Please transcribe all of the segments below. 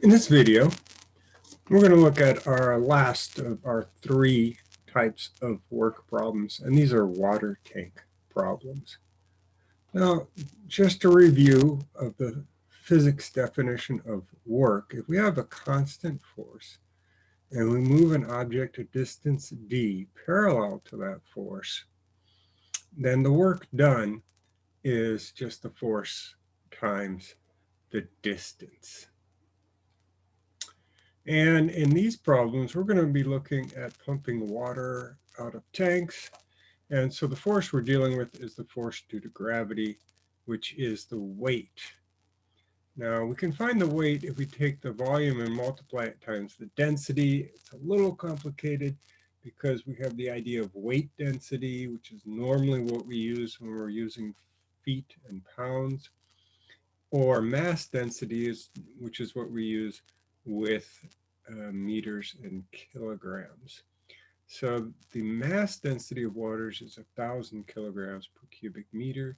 In this video, we're going to look at our last of our three types of work problems, and these are water tank problems. Now, just a review of the physics definition of work, if we have a constant force and we move an object a distance d parallel to that force, then the work done is just the force times the distance. And in these problems, we're going to be looking at pumping water out of tanks. And so the force we're dealing with is the force due to gravity, which is the weight. Now we can find the weight if we take the volume and multiply it times the density. It's a little complicated because we have the idea of weight density, which is normally what we use when we're using feet and pounds, or mass density, is, which is what we use with uh, meters and kilograms. So the mass density of waters is a thousand kilograms per cubic meter,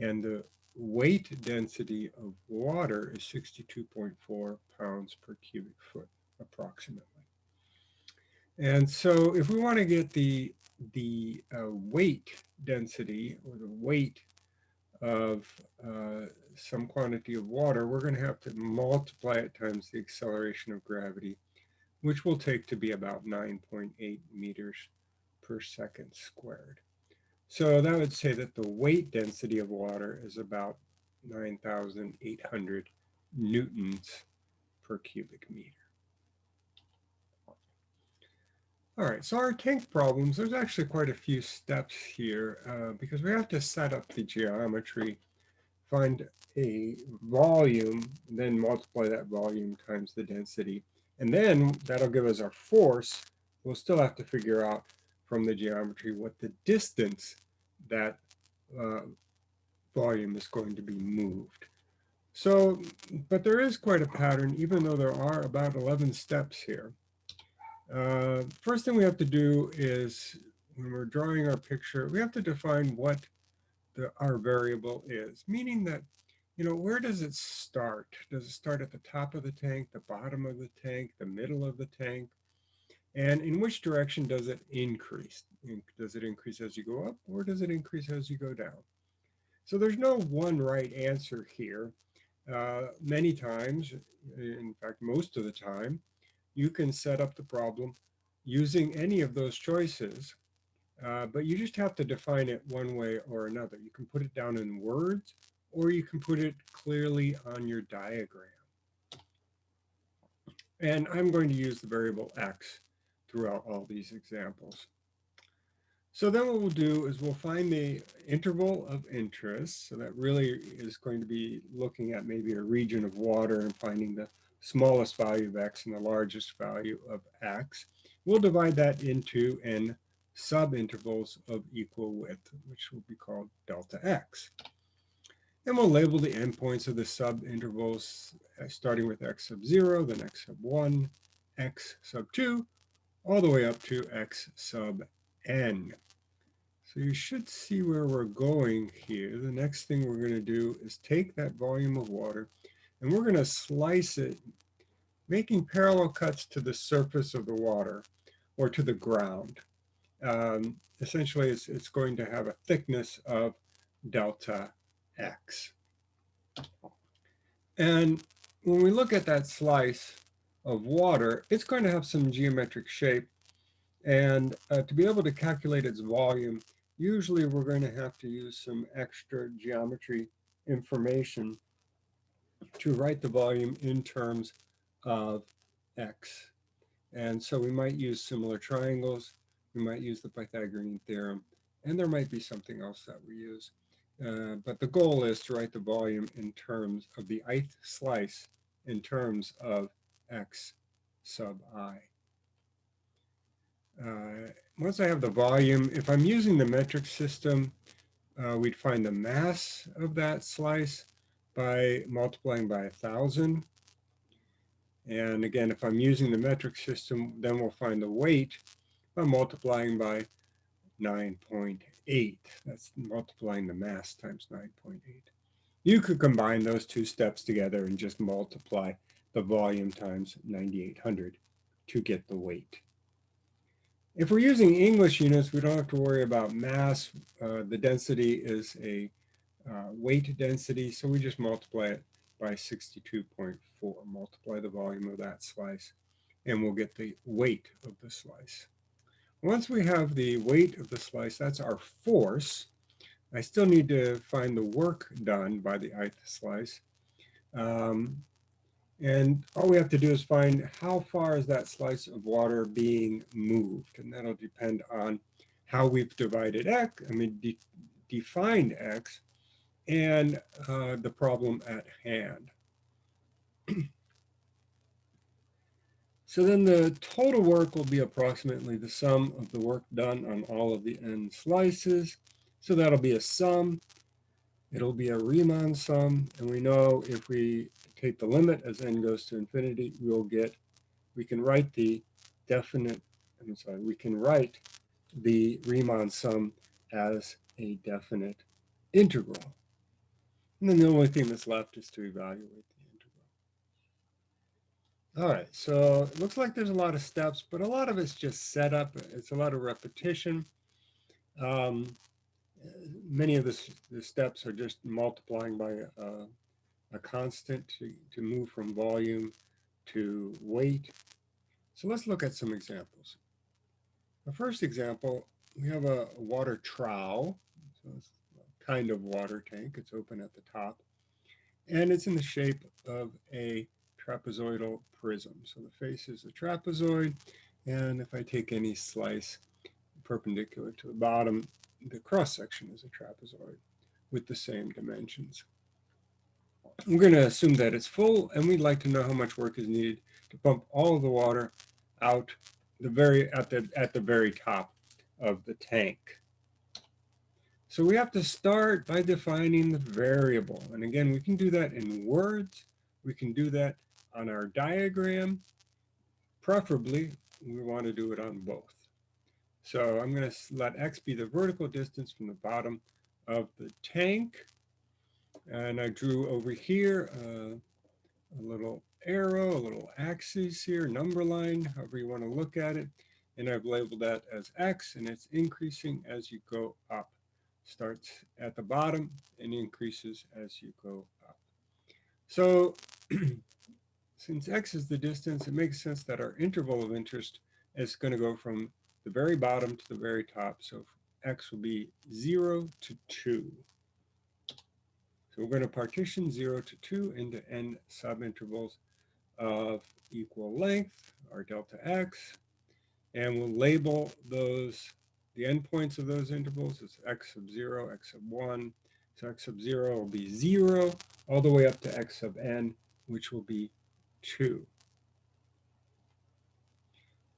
and the weight density of water is 62.4 pounds per cubic foot, approximately. And so if we want to get the, the uh, weight density or the weight of uh, some quantity of water, we're going to have to multiply it times the acceleration of gravity, which will take to be about 9.8 meters per second squared. So that would say that the weight density of water is about 9,800 newtons per cubic meter. All right, so our tank problems, there's actually quite a few steps here uh, because we have to set up the geometry, find a volume, then multiply that volume times the density. And then that'll give us our force. We'll still have to figure out from the geometry what the distance that uh, volume is going to be moved. So, but there is quite a pattern, even though there are about 11 steps here. Uh, first thing we have to do is when we're drawing our picture, we have to define what the, our variable is, meaning that, you know, where does it start? Does it start at the top of the tank, the bottom of the tank, the middle of the tank? And in which direction does it increase? Does it increase as you go up or does it increase as you go down? So there's no one right answer here. Uh, many times, in fact, most of the time, you can set up the problem using any of those choices, uh, but you just have to define it one way or another. You can put it down in words, or you can put it clearly on your diagram. And I'm going to use the variable x throughout all these examples. So then what we'll do is we'll find the interval of interest. So that really is going to be looking at maybe a region of water and finding the smallest value of x and the largest value of x. We'll divide that into n subintervals of equal width, which will be called delta x. And we'll label the endpoints of the subintervals uh, starting with x sub 0, then x sub 1, x sub 2, all the way up to x sub n. So you should see where we're going here. The next thing we're going to do is take that volume of water and we're going to slice it, making parallel cuts to the surface of the water or to the ground. Um, essentially, it's, it's going to have a thickness of delta x. And when we look at that slice of water, it's going to have some geometric shape. And uh, to be able to calculate its volume, usually we're going to have to use some extra geometry information to write the volume in terms of x. And so we might use similar triangles, we might use the Pythagorean theorem, and there might be something else that we use. Uh, but the goal is to write the volume in terms of the ith slice in terms of x sub i. Uh, once I have the volume, if I'm using the metric system, uh, we'd find the mass of that slice by multiplying by a thousand. And again, if I'm using the metric system, then we'll find the weight by multiplying by 9.8. That's multiplying the mass times 9.8. You could combine those two steps together and just multiply the volume times 9800 to get the weight. If we're using English units, we don't have to worry about mass. Uh, the density is a uh, weight density, so we just multiply it by 62.4, multiply the volume of that slice, and we'll get the weight of the slice. Once we have the weight of the slice, that's our force. I still need to find the work done by the ith slice. Um, and all we have to do is find how far is that slice of water being moved. And that'll depend on how we've divided x, I mean, de defined x, and uh, the problem at hand. So then the total work will be approximately the sum of the work done on all of the n slices. So that'll be a sum. It'll be a Riemann sum. And we know if we take the limit as n goes to infinity, we'll get, we can write the definite, I'm sorry, we can write the Riemann sum as a definite integral. And then the only thing that's left is to evaluate the integral. all right, so it looks like there's a lot of steps, but a lot of it's just setup. It's a lot of repetition. Um, many of the, the, steps are just multiplying by a, a constant to, to move from volume to weight. So let's look at some examples. The first example, we have a, water trough. So a kind of water tank. It's open at the top. And it's in the shape of a trapezoidal prism. So the face is a trapezoid, and if I take any slice perpendicular to the bottom, the cross section is a trapezoid with the same dimensions. We're going to assume that it's full, and we'd like to know how much work is needed to pump all of the water out the very at the at the very top of the tank. So we have to start by defining the variable. And again, we can do that in words. We can do that on our diagram. Preferably, we want to do it on both. So I'm going to let x be the vertical distance from the bottom of the tank. And I drew over here uh, a little arrow, a little axis here, number line, however you want to look at it. And I've labeled that as x, and it's increasing as you go up. Starts at the bottom and increases as you go up. So Since x is the distance, it makes sense that our interval of interest is going to go from the very bottom to the very top. So x will be 0 to 2. So we're going to partition 0 to 2 into n subintervals of equal length, our delta x, and we'll label those, the endpoints of those intervals is x sub 0, x sub 1. So x sub 0 will be 0 all the way up to x sub n, which will be 2.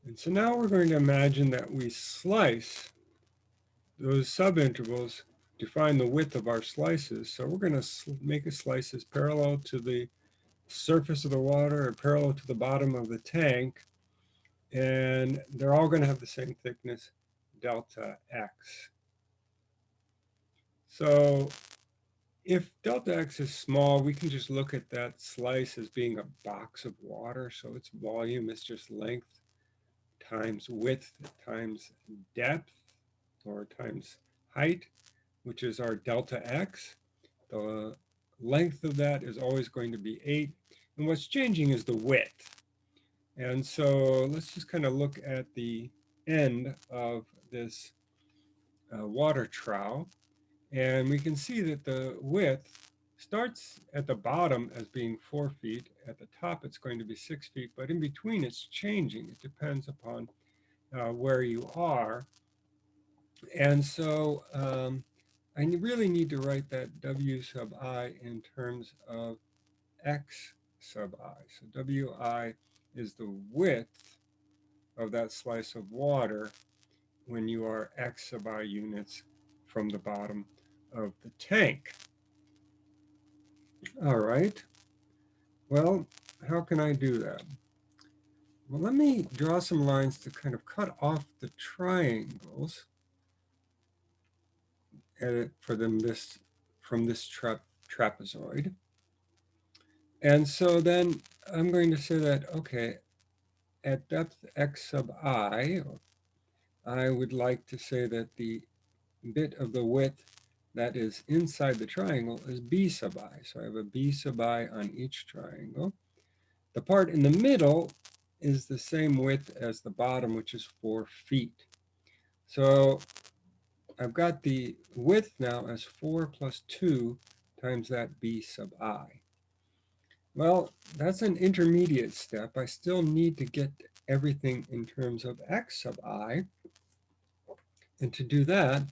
And so now we're going to imagine that we slice those subintervals to find the width of our slices. So we're going to make a slice slices parallel to the surface of the water or parallel to the bottom of the tank. And they're all going to have the same thickness, delta x. So if delta x is small, we can just look at that slice as being a box of water. So its volume is just length times width times depth or times height, which is our delta x. The length of that is always going to be 8. And what's changing is the width. And so let's just kind of look at the end of this uh, water trough. And we can see that the width starts at the bottom as being four feet. At the top, it's going to be six feet, but in between, it's changing. It depends upon uh, where you are. And so um, I really need to write that W sub i in terms of X sub i. So Wi is the width of that slice of water when you are X sub i units from the bottom of the tank. All right. Well, how can I do that? Well, let me draw some lines to kind of cut off the triangles edit for them this from this tra trapezoid. And so then I'm going to say that, okay, at depth x sub i, I would like to say that the bit of the width that is inside the triangle is b sub i. So I have a b sub i on each triangle. The part in the middle is the same width as the bottom, which is 4 feet. So I've got the width now as 4 plus 2 times that b sub i. Well, that's an intermediate step. I still need to get everything in terms of x sub i. And to do that,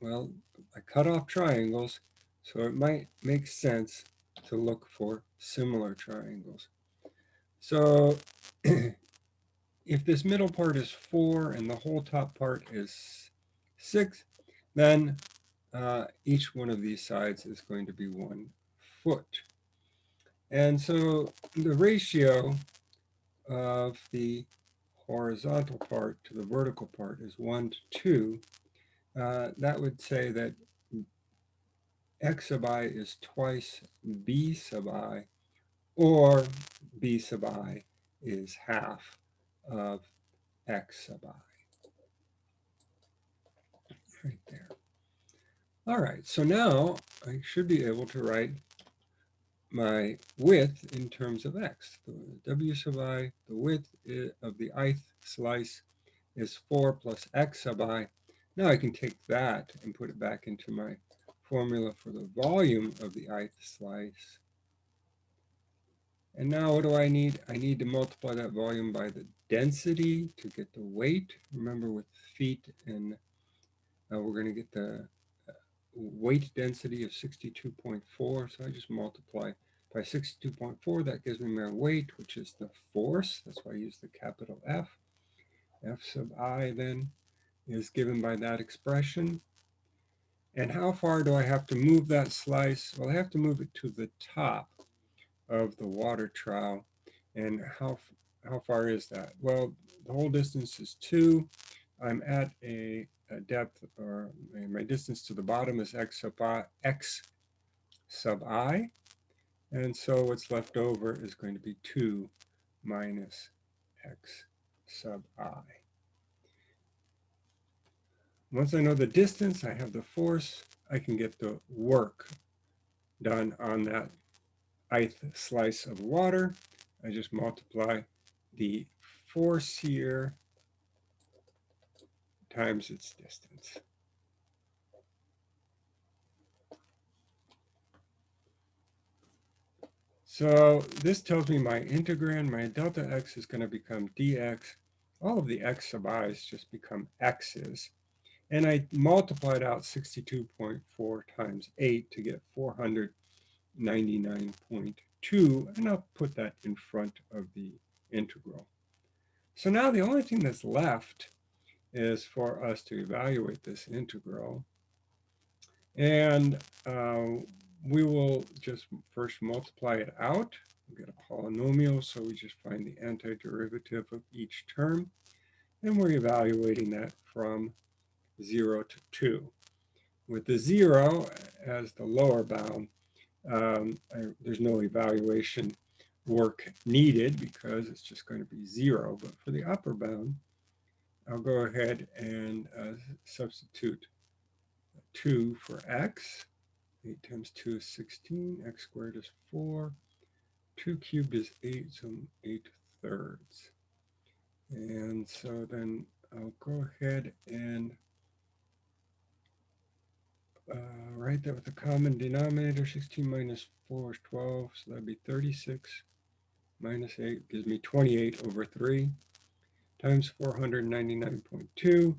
well, I cut off triangles, so it might make sense to look for similar triangles. So if this middle part is 4 and the whole top part is 6, then uh, each one of these sides is going to be 1 foot. And so the ratio of the horizontal part to the vertical part is 1 to 2. Uh, that would say that x sub i is twice b sub i, or b sub i is half of x sub i. Right there. All right, so now I should be able to write my width in terms of x. The w sub i, the width of the ith slice is 4 plus x sub i. Now I can take that and put it back into my formula for the volume of the ith slice. And now what do I need? I need to multiply that volume by the density to get the weight. Remember with feet and uh, we're going to get the weight density of 62.4. So I just multiply by 62.4. That gives me my weight, which is the force. That's why I use the capital F. F sub i then is given by that expression. And how far do I have to move that slice? Well, I have to move it to the top of the water trough. And how, how far is that? Well, the whole distance is 2. I'm at a, a depth, or my distance to the bottom is x sub i, x sub i. And so what's left over is going to be 2 minus x sub i. Once I know the distance, I have the force, I can get the work done on that ith slice of water. I just multiply the force here times its distance. So this tells me my integrand, my delta x is going to become dx. All of the x sub i's just become x's. And I multiplied out 62.4 times 8 to get 499.2, and I'll put that in front of the integral. So now the only thing that's left is for us to evaluate this integral. And uh, we will just first multiply it out. We get a polynomial, so we just find the antiderivative of each term. And we're evaluating that from 0 to 2. With the 0 as the lower bound, um, I, there's no evaluation work needed because it's just going to be 0. But for the upper bound, I'll go ahead and uh, substitute 2 for x. 8 times 2 is 16. x squared is 4. 2 cubed is 8, so 8 thirds. And so then I'll go ahead and uh, write that with a common denominator. 16 minus 4 is 12, so that'd be 36 minus 8 gives me 28 over 3 times 499.2.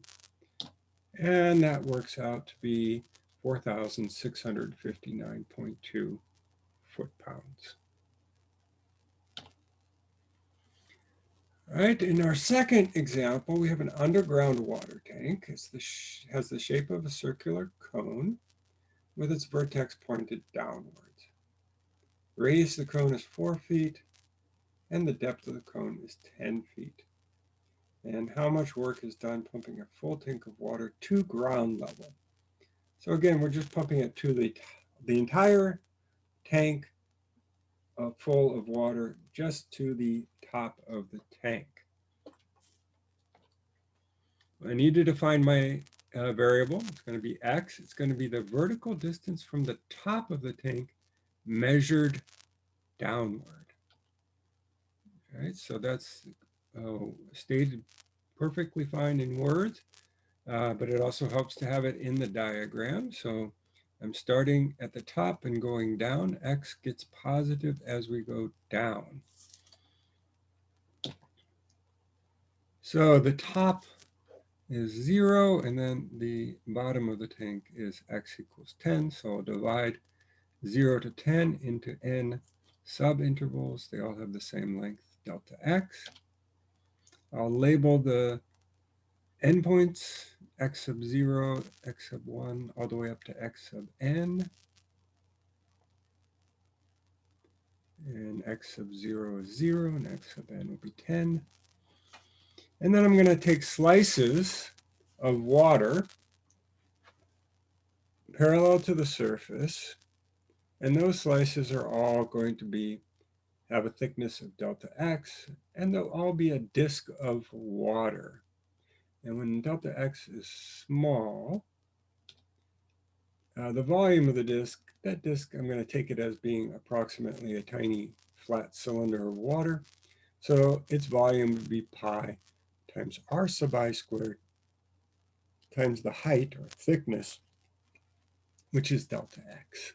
And that works out to be 4,659.2 foot-pounds. All right, in our second example, we have an underground water tank. It has the shape of a circular cone with its vertex pointed downwards. Radius of the cone is four feet and the depth of the cone is 10 feet. And how much work is done pumping a full tank of water to ground level? So again, we're just pumping it to the, the entire tank uh, full of water just to the top of the tank. I need to define my uh, variable. It's going to be x. It's going to be the vertical distance from the top of the tank measured downward. All right, so that's stated perfectly fine in words, uh, but it also helps to have it in the diagram. So I'm starting at the top and going down. X gets positive as we go down. So the top is zero, and then the bottom of the tank is x equals 10. So I'll divide 0 to 10 into n subintervals. They all have the same length, delta x. I'll label the endpoints x sub 0, x sub 1, all the way up to x sub n. And x sub 0 is 0, and x sub n will be 10. And then I'm going to take slices of water parallel to the surface. And those slices are all going to be have a thickness of delta x, and they'll all be a disk of water. And when delta x is small, uh, the volume of the disk, that disk, I'm going to take it as being approximately a tiny flat cylinder of water. So its volume would be pi times r sub i squared times the height or thickness, which is delta x.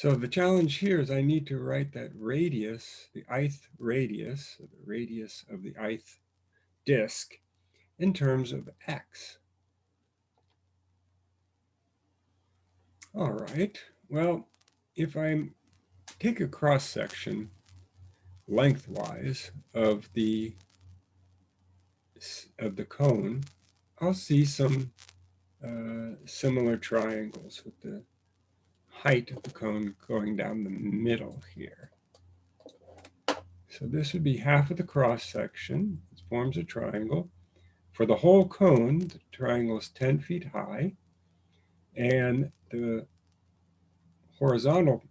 So the challenge here is I need to write that radius, the ith radius, the radius of the ith disk in terms of x. All right, well, if I take a cross section lengthwise of the of the cone, I'll see some uh, similar triangles with the height of the cone going down the middle here. So this would be half of the cross section. It forms a triangle. For the whole cone, the triangle is 10 feet high. And the horizontal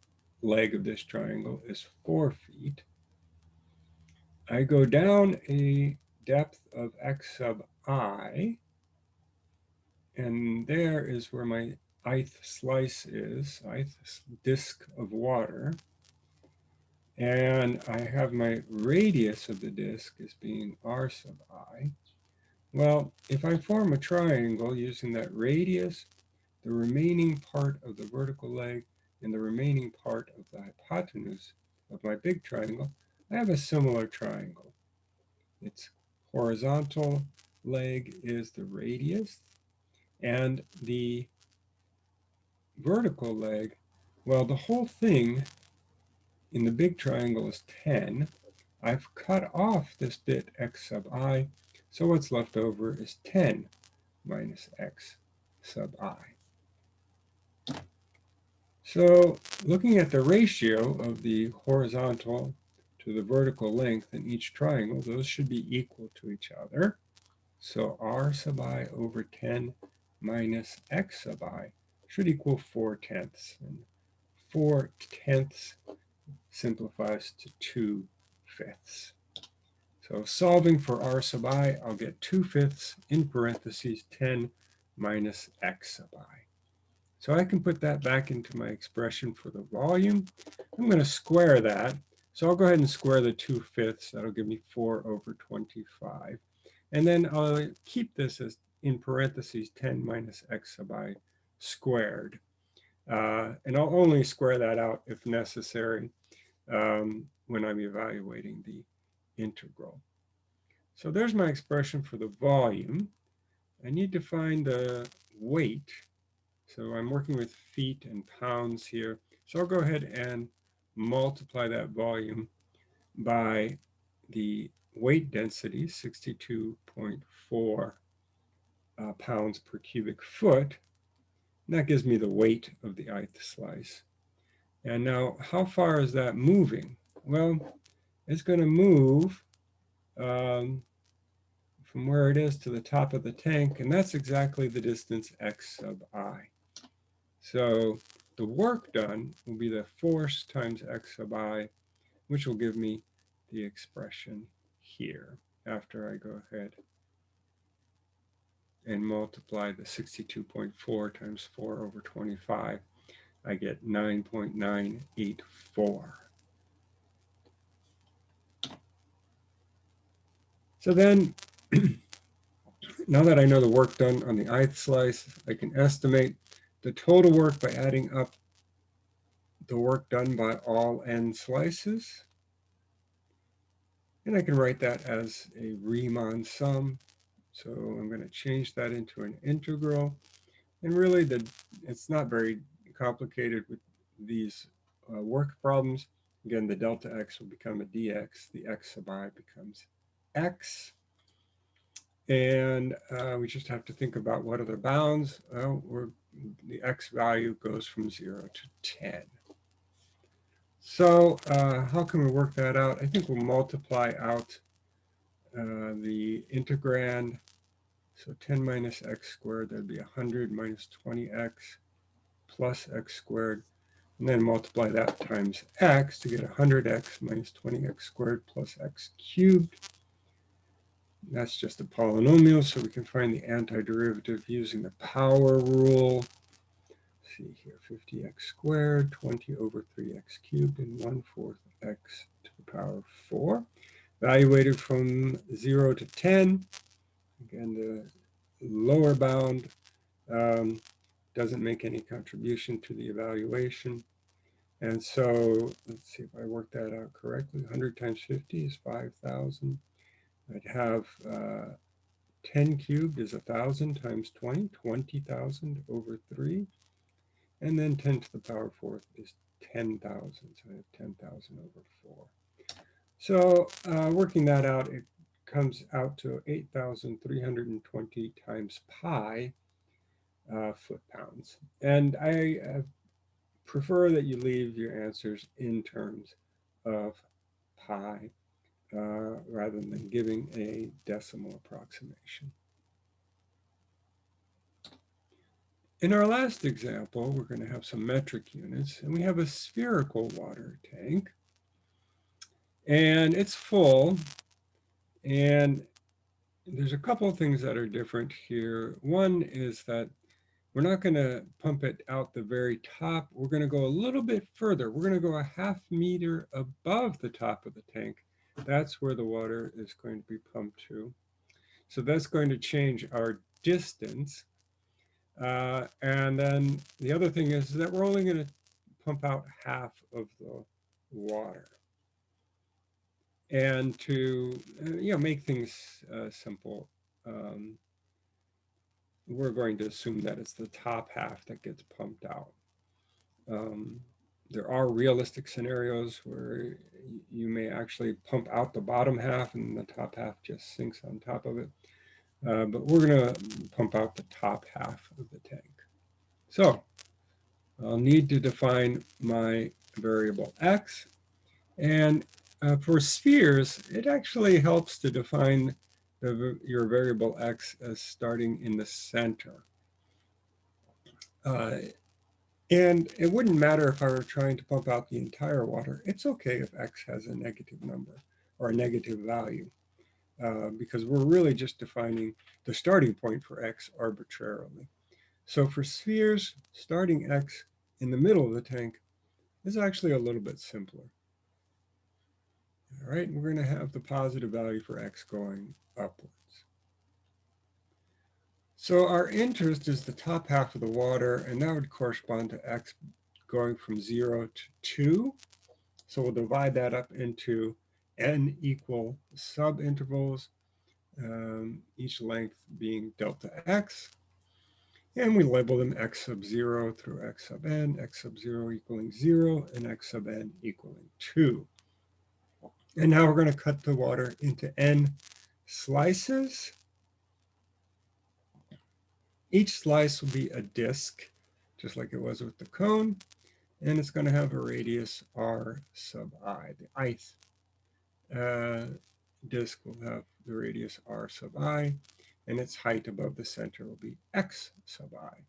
leg of this triangle is 4 feet. I go down a depth of x sub i, and there is where my ith slice is, ith disk of water. And I have my radius of the disk as being r sub i. Well, if I form a triangle using that radius, the remaining part of the vertical leg, and the remaining part of the hypotenuse of my big triangle, I have a similar triangle. Its horizontal leg is the radius, and the vertical leg, well, the whole thing in the big triangle is 10. I've cut off this bit x sub i, so what's left over is 10 minus x sub i. So looking at the ratio of the horizontal to the vertical length in each triangle, those should be equal to each other. So r sub i over 10 minus x sub i should equal 4 tenths. And 4 tenths simplifies to 2 fifths. So solving for r sub i, I'll get 2 fifths in parentheses 10 minus x sub i. So I can put that back into my expression for the volume. I'm going to square that. So I'll go ahead and square the 2 fifths. That'll give me 4 over 25. And then I'll keep this as in parentheses 10 minus x sub i squared. Uh, and I'll only square that out if necessary um, when I'm evaluating the integral. So there's my expression for the volume. I need to find the weight. So I'm working with feet and pounds here. So I'll go ahead and multiply that volume by the weight density, 62.4 uh, pounds per cubic foot. And that gives me the weight of the ith slice. And now, how far is that moving? Well, it's going to move um, from where it is to the top of the tank, and that's exactly the distance x sub i. So the work done will be the force times x sub i, which will give me the expression here after I go ahead and multiply the 62.4 times 4 over 25, I get 9.984. So then, now that I know the work done on the ith slice, I can estimate the total work by adding up the work done by all n slices. And I can write that as a Riemann sum. So I'm going to change that into an integral. And really, the it's not very complicated with these uh, work problems. Again, the delta x will become a dx. The x sub i becomes x. And uh, we just have to think about what are the bounds. Well, the x value goes from 0 to 10. So uh, how can we work that out? I think we'll multiply out uh, the integrand. So 10 minus x squared, that'd be 100 minus 20x plus x squared. And then multiply that times x to get 100x minus 20x squared plus x cubed. That's just a polynomial, so we can find the antiderivative using the power rule. See here, 50x squared, 20 over 3x cubed, and 1 fourth x to the power of 4. Evaluated from 0 to 10. Again, the lower bound um, doesn't make any contribution to the evaluation. And so let's see if I work that out correctly. 100 times 50 is 5,000. I'd have uh, 10 cubed is 1,000 times 20, 20,000 over 3. And then 10 to the power fourth is 10,000. So I have 10,000 over 4. So uh, working that out, it comes out to 8,320 times pi uh, foot-pounds. And I uh, prefer that you leave your answers in terms of pi uh, rather than giving a decimal approximation. In our last example, we're going to have some metric units, and we have a spherical water tank. And it's full, and there's a couple of things that are different here. One is that we're not going to pump it out the very top. We're going to go a little bit further. We're going to go a half meter above the top of the tank that's where the water is going to be pumped to. So that's going to change our distance. Uh, and then the other thing is that we're only going to pump out half of the water. And to uh, you know make things uh, simple, um, we're going to assume that it's the top half that gets pumped out. Um, there are realistic scenarios where you may actually pump out the bottom half and the top half just sinks on top of it. Uh, but we're going to pump out the top half of the tank. So I'll need to define my variable x. And uh, for spheres, it actually helps to define the, your variable x as starting in the center. Uh, and it wouldn't matter if I were trying to pump out the entire water. It's okay if x has a negative number or a negative value uh, because we're really just defining the starting point for x arbitrarily. So for spheres, starting x in the middle of the tank is actually a little bit simpler. All right, we're going to have the positive value for x going upwards. So our interest is the top half of the water, and that would correspond to x going from 0 to 2. So we'll divide that up into n equal subintervals, um, each length being delta x. And we label them x sub 0 through x sub n, x sub 0 equaling 0, and x sub n equaling 2. And now we're going to cut the water into n slices. Each slice will be a disk, just like it was with the cone, and it's going to have a radius r sub i. The ith uh, disk will have the radius r sub i, and its height above the center will be x sub i.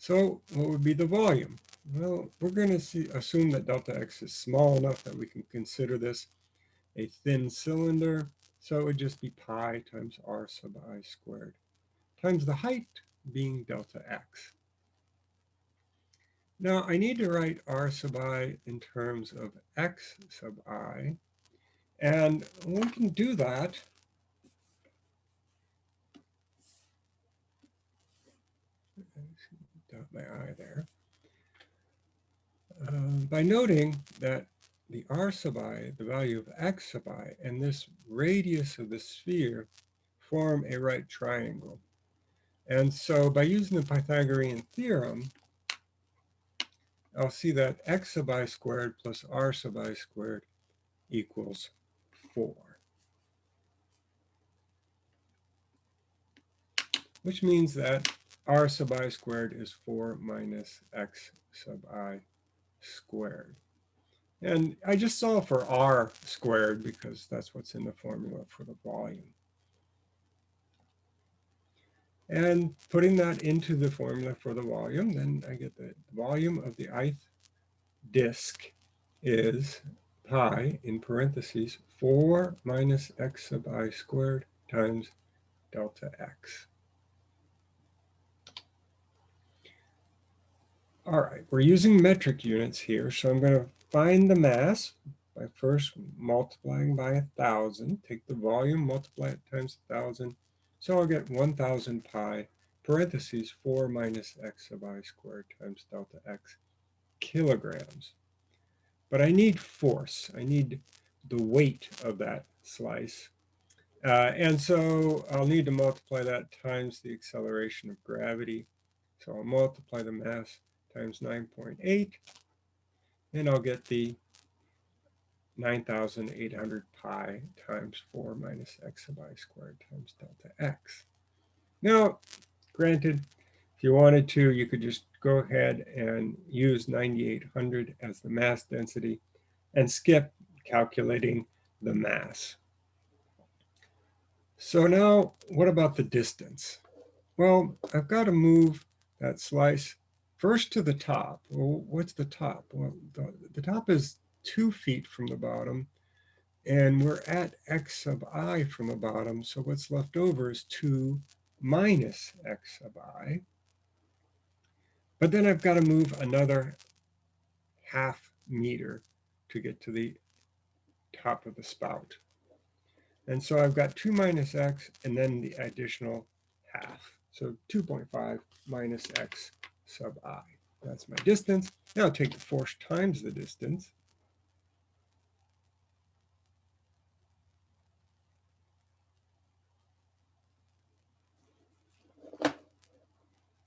So what would be the volume? Well, we're going to assume that delta x is small enough that we can consider this a thin cylinder. So it would just be pi times r sub i squared times the height being delta x. Now I need to write r sub i in terms of x sub i. And we can do that my i there. Uh, by noting that the r sub i, the value of x sub i, and this radius of the sphere form a right triangle. And so by using the Pythagorean theorem, I'll see that x sub i squared plus r sub i squared equals 4. Which means that r sub i squared is 4 minus x sub i squared. And I just solve for r squared because that's what's in the formula for the volume. And putting that into the formula for the volume, then I get the volume of the ith disk is pi, in parentheses, 4 minus x sub i squared times delta x. All right, we're using metric units here, so I'm going to find the mass by first multiplying by a thousand. Take the volume, multiply it times a thousand. So I'll get 1000 pi parentheses 4 minus x sub i squared times delta x kilograms. But I need force. I need the weight of that slice. Uh, and so I'll need to multiply that times the acceleration of gravity. So I'll multiply the mass times 9.8 and I'll get the 9,800 pi times 4 minus x sub i squared times delta x. Now, granted, if you wanted to, you could just go ahead and use 9,800 as the mass density and skip calculating the mass. So now, what about the distance? Well, I've got to move that slice First to the top. Well, what's the top? Well, the, the top is two feet from the bottom, and we're at x sub i from the bottom. So what's left over is 2 minus x sub i. But then I've got to move another half meter to get to the top of the spout. And so I've got 2 minus x and then the additional half. So 2.5 minus x sub i. That's my distance. Now I'll take the force times the distance.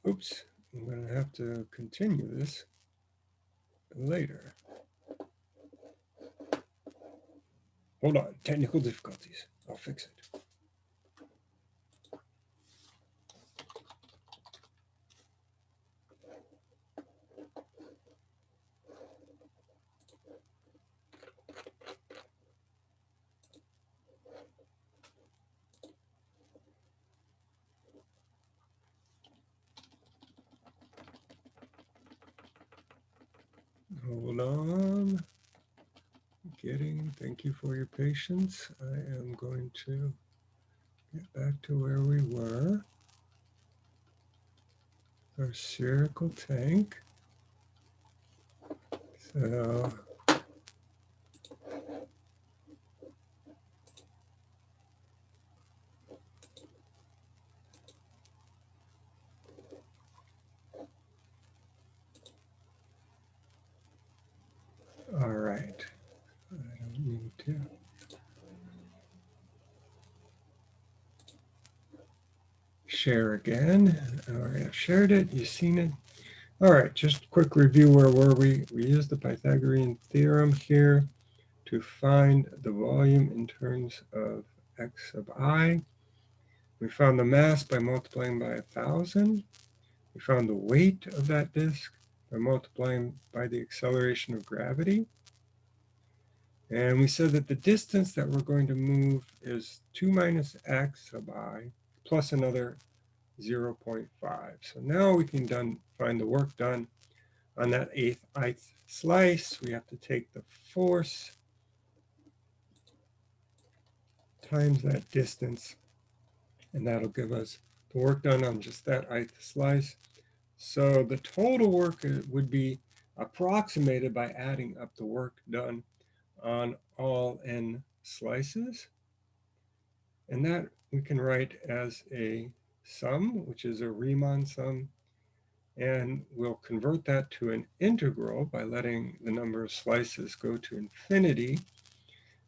Oops, I'm going to have to continue this later. Hold on, technical difficulties. I'll fix it. Hold on. Getting, thank you for your patience. I am going to get back to where we were. Our spherical tank. So All right. I don't need to. Share again. All right, I've shared it. You've seen it. All right, just quick review. Where were we? We used the Pythagorean theorem here to find the volume in terms of x sub i. We found the mass by multiplying by a thousand. We found the weight of that disk by multiplying by the acceleration of gravity. And we said that the distance that we're going to move is 2 minus x sub i plus another 0.5. So now we can done, find the work done on that eighth ith slice. We have to take the force times that distance, and that'll give us the work done on just that ith slice. So the total work uh, would be approximated by adding up the work done on all n slices. And that we can write as a sum, which is a Riemann sum. And we'll convert that to an integral by letting the number of slices go to infinity.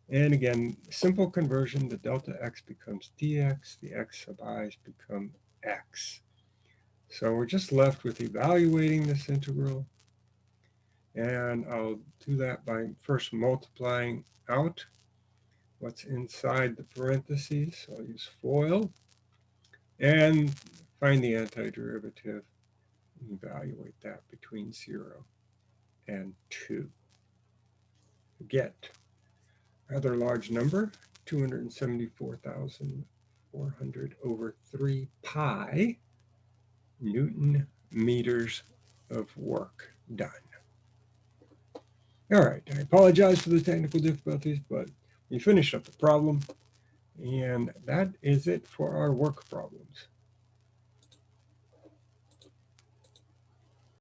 And again, simple conversion, the delta x becomes dx, the x sub i's become x. So we're just left with evaluating this integral. And I'll do that by first multiplying out what's inside the parentheses. I'll use FOIL and find the antiderivative and evaluate that between 0 and 2. Get rather large number, 274,400 over 3 pi Newton meters of work done. All right, I apologize for the technical difficulties, but we finished up the problem. And that is it for our work problems.